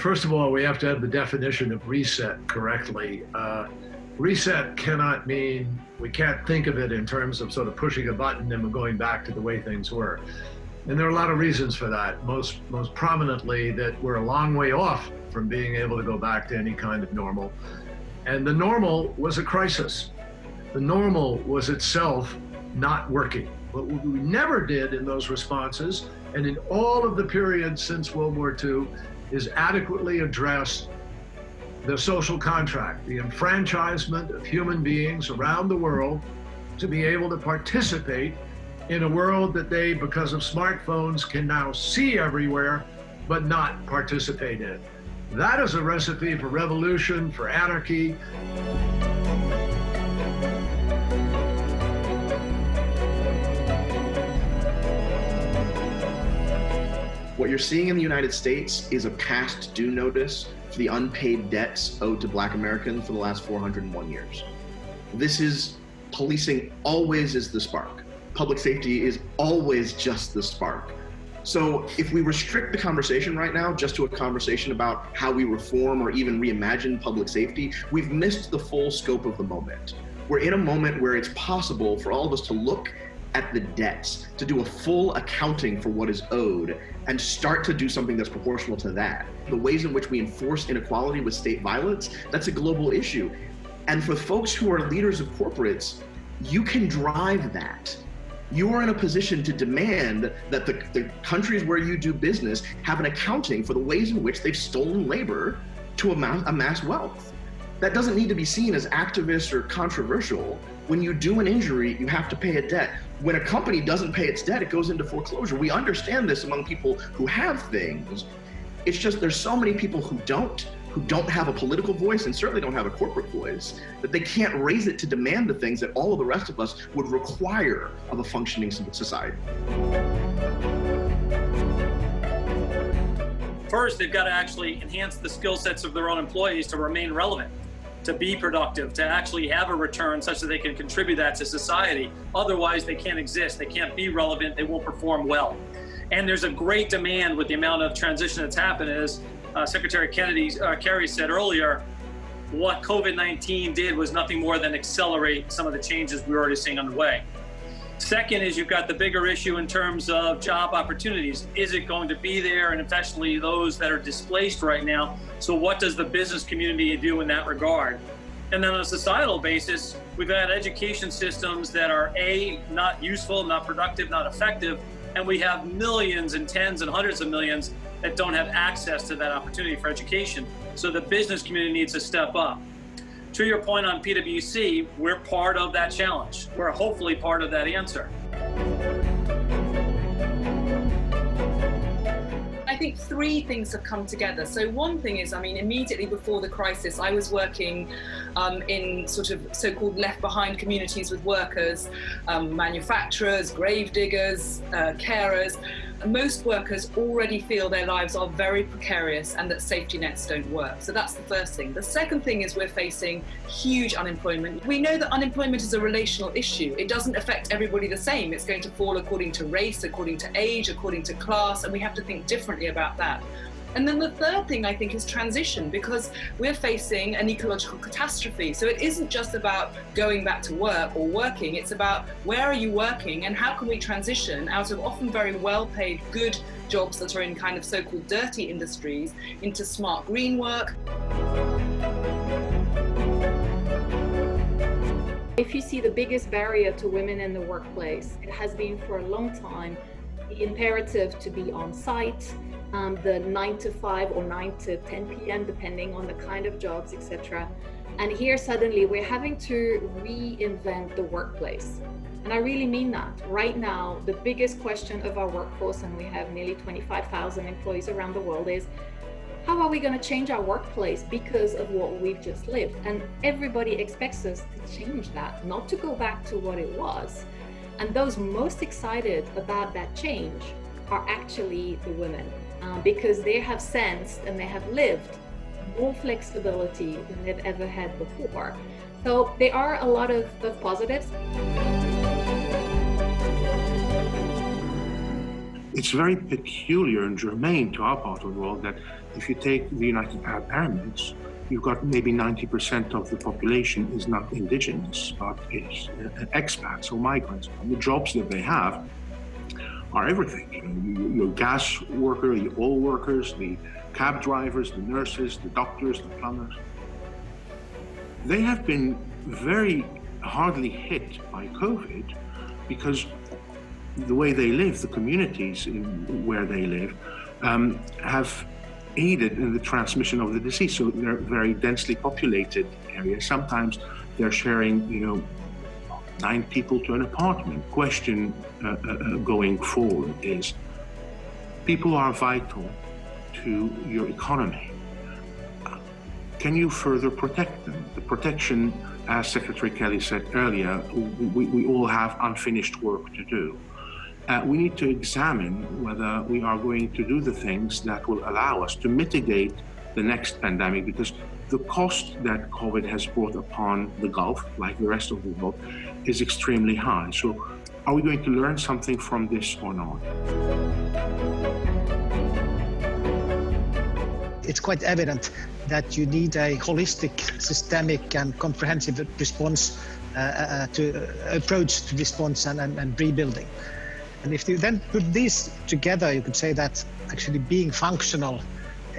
First of all, we have to have the definition of reset correctly. Uh, reset cannot mean, we can't think of it in terms of sort of pushing a button and going back to the way things were. And there are a lot of reasons for that. Most, most prominently that we're a long way off from being able to go back to any kind of normal. And the normal was a crisis. The normal was itself not working. What we never did in those responses, and in all of the periods since World War II, is adequately address the social contract, the enfranchisement of human beings around the world to be able to participate in a world that they, because of smartphones, can now see everywhere, but not participate in. That is a recipe for revolution, for anarchy. You're seeing in the United States is a past due notice for the unpaid debts owed to black Americans for the last 401 years. This is policing always is the spark. Public safety is always just the spark. So if we restrict the conversation right now just to a conversation about how we reform or even reimagine public safety, we've missed the full scope of the moment. We're in a moment where it's possible for all of us to look at the debts, to do a full accounting for what is owed, and start to do something that's proportional to that. The ways in which we enforce inequality with state violence, that's a global issue. And for folks who are leaders of corporates, you can drive that. You are in a position to demand that the, the countries where you do business have an accounting for the ways in which they've stolen labor to amass, amass wealth. That doesn't need to be seen as activist or controversial. When you do an injury, you have to pay a debt. When a company doesn't pay its debt, it goes into foreclosure. We understand this among people who have things. It's just there's so many people who don't, who don't have a political voice and certainly don't have a corporate voice, that they can't raise it to demand the things that all of the rest of us would require of a functioning society. First, they've got to actually enhance the skill sets of their own employees to remain relevant to be productive, to actually have a return such that they can contribute that to society. Otherwise, they can't exist. They can't be relevant. They won't perform well. And there's a great demand with the amount of transition that's happened as uh, Secretary Kennedy, uh, Kerry said earlier, what COVID-19 did was nothing more than accelerate some of the changes we we're already seeing underway. Second is you've got the bigger issue in terms of job opportunities. Is it going to be there? And especially those that are displaced right now. So what does the business community do in that regard? And then on a societal basis, we've had education systems that are A, not useful, not productive, not effective, and we have millions and tens and hundreds of millions that don't have access to that opportunity for education. So the business community needs to step up to your point on PwC, we're part of that challenge. We're hopefully part of that answer. I think three things have come together. So one thing is, I mean, immediately before the crisis, I was working um, in sort of so-called left behind communities with workers, um, manufacturers, grave diggers, uh, carers, most workers already feel their lives are very precarious and that safety nets don't work. So that's the first thing. The second thing is we're facing huge unemployment. We know that unemployment is a relational issue. It doesn't affect everybody the same. It's going to fall according to race, according to age, according to class, and we have to think differently about that. And then the third thing I think is transition because we're facing an ecological catastrophe. So it isn't just about going back to work or working, it's about where are you working and how can we transition out of often very well paid, good jobs that are in kind of so-called dirty industries into smart green work. If you see the biggest barrier to women in the workplace, it has been for a long time the imperative to be on site, um, the 9 to 5 or 9 to 10 p.m. depending on the kind of jobs, etc. And here suddenly we're having to reinvent the workplace. And I really mean that. Right now, the biggest question of our workforce, and we have nearly 25,000 employees around the world, is how are we going to change our workplace because of what we've just lived? And everybody expects us to change that, not to go back to what it was. And those most excited about that change are actually the women um, because they have sensed and they have lived more flexibility than they've ever had before. So there are a lot of, of positives. It's very peculiar and germane to our part of the world that if you take the United Arab Emirates, you've got maybe 90% of the population is not indigenous, but is uh, expats or migrants. The jobs that they have are everything. You know, your gas worker, your oil workers, the cab drivers, the nurses, the doctors, the plumbers. They have been very hardly hit by COVID because the way they live, the communities where they live, um, have aided in the transmission of the disease. So they're very densely populated areas. Sometimes they're sharing, you know, nine people to an apartment. Question uh, uh, uh, going forward is people are vital to your economy. Can you further protect them? The protection, as Secretary Kelly said earlier, we, we all have unfinished work to do uh, we need to examine whether we are going to do the things that will allow us to mitigate the next pandemic because the cost that COVID has brought upon the Gulf, like the rest of the world, is extremely high. So are we going to learn something from this or not? It's quite evident that you need a holistic, systemic and comprehensive response uh, uh, to uh, approach to response and, and, and rebuilding. And if you then put these together, you could say that actually being functional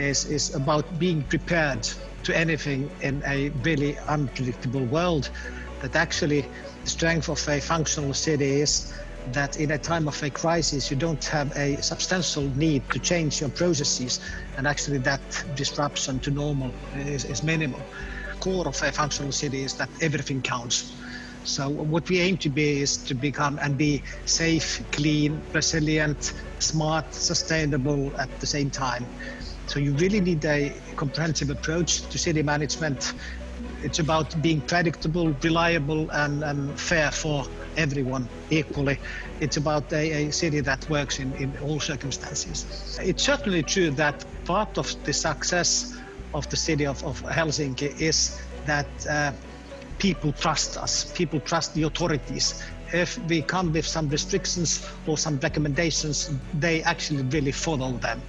is, is about being prepared to anything in a really unpredictable world. That actually the strength of a functional city is that in a time of a crisis, you don't have a substantial need to change your processes, and actually that disruption to normal is, is minimal. Core of a functional city is that everything counts. So what we aim to be is to become and be safe, clean, resilient, smart, sustainable at the same time. So you really need a comprehensive approach to city management. It's about being predictable, reliable, and, and fair for everyone equally. It's about a, a city that works in, in all circumstances. It's certainly true that part of the success of the city of, of Helsinki is that uh, people trust us, people trust the authorities. If we come with some restrictions or some recommendations, they actually really follow them.